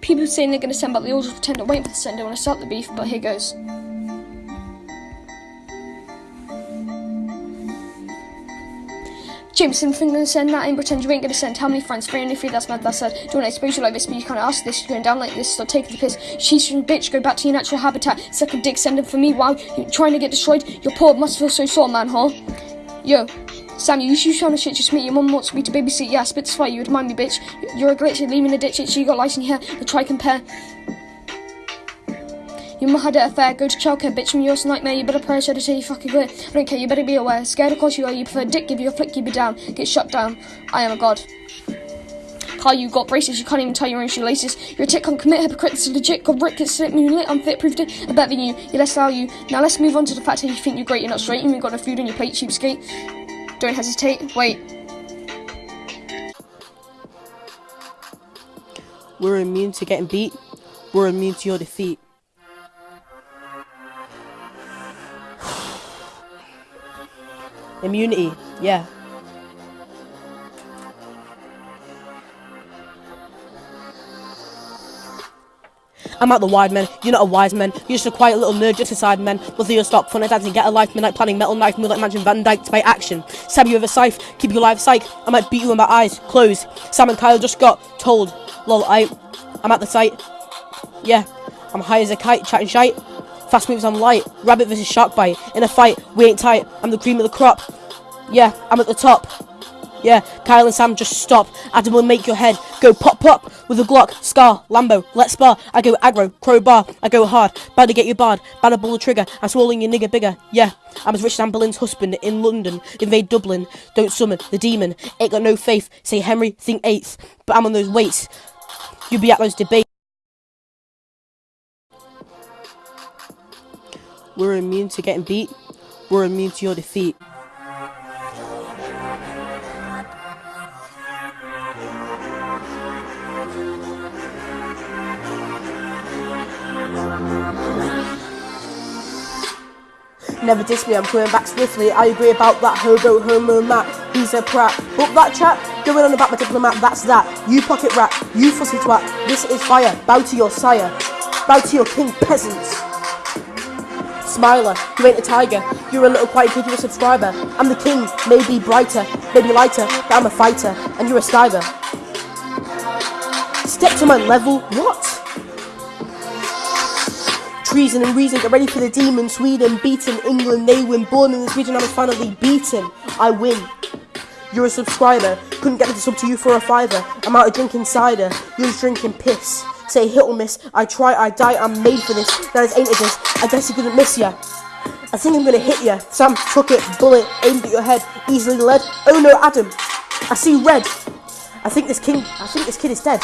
People saying they're going to send back the orders, pretend I'm waiting for the send. I want to start the beef, but here goes. Jameson, think gonna send that in, pretend you ain't gonna send. How many friends? Three only three, that's mad, that's sad. Don't wanna expose you like this, but you can't ask this. You're going down like this, stop take the piss. She's your bitch, go back to your natural habitat. Second dick, send him for me while you're trying to get destroyed. Your poor must feel so sore, man, huh? Yo, Sam, you used trying to shit just me. Your mum wants me to babysit. Yeah, spit this fight. You would mind me, bitch. You're a glitch. You're leaving the ditch. You got lice in here. We'll try compare. Your mum had it affair. Go to childcare, bitch. From your nightmare. You better pray. Should I tell you fucking clear? I don't care. You better be aware. Scared, of course you are. You prefer dick. Give you a flick. Keep it down. Get shut down. I am a god. Carl, you got braces, you can't even tie your own shoelaces. You're a tick, can't commit hypocrite, this is legit. Got Rick, it's slip me lit, unfit, proved it. I better than you. Yeah, let's allow you. Now let's move on to the fact that you think you're great, you're not straight. You ain't got no food on your plate, cheapskate. Don't hesitate. Wait. We're immune to getting beat. We're immune to your defeat. Immunity, yeah. I'm out the wide men, you're not a wise man. You're just a quiet little nerd just inside men. Whether you'll stop, fun dancing, get a life, midnight planning, metal knife, like Mansion Van Dyke to by action. Stab you with a scythe, keep you alive, psych. I might beat you in my eyes, closed. Sam and Kyle just got told. Lol, I, I'm at the site. Yeah, I'm high as a kite, chatting shite. Fast moves, I'm light. Rabbit versus shark bite. In a fight, we ain't tight. I'm the cream of the crop. Yeah, I'm at the top. Yeah, Kyle and Sam just stop. Adam will make your head go pop pop with a Glock, Scar, Lambo, let's spar. I go aggro, crowbar, I go hard. Bad to get you barred, bad to pull the trigger. I'm swallowing your nigger bigger. Yeah, I'm as rich as Anne Boleyn's husband in London. Invade Dublin, don't summon the demon. Ain't got no faith. Say Henry, think eighth. But I'm on those weights. You'll be at those debates. We're immune to getting beat. We're immune to your defeat. Never diss me, I'm coming back swiftly. I agree about that hobo homo Matt. He's a prat. But that chat, going on about my diplomat, that's that. You pocket rat, you fussy twat. This is fire. Bow to your sire. Bow to your king, peasants. Smiler, you ain't a tiger. You're a little quiet kid, subscriber. I'm the king, maybe brighter, maybe lighter, but I'm a fighter, and you're a skiver. Step to my level, what? Treason and reason, get ready for the demon. Sweden beaten, England they win. Born in this region, I was finally beaten. I win. You're a subscriber. Couldn't get to sub to you for a fiver. I'm out of drinking cider. You're just drinking piss. Say hit or miss. I try, I die. I'm made for this. That is ain't it this. I guess he couldn't miss ya. I think I'm gonna hit ya. Sam took it, bullet aimed at your head, easily led. Oh no, Adam. I see red. I think this king. I think this kid is dead.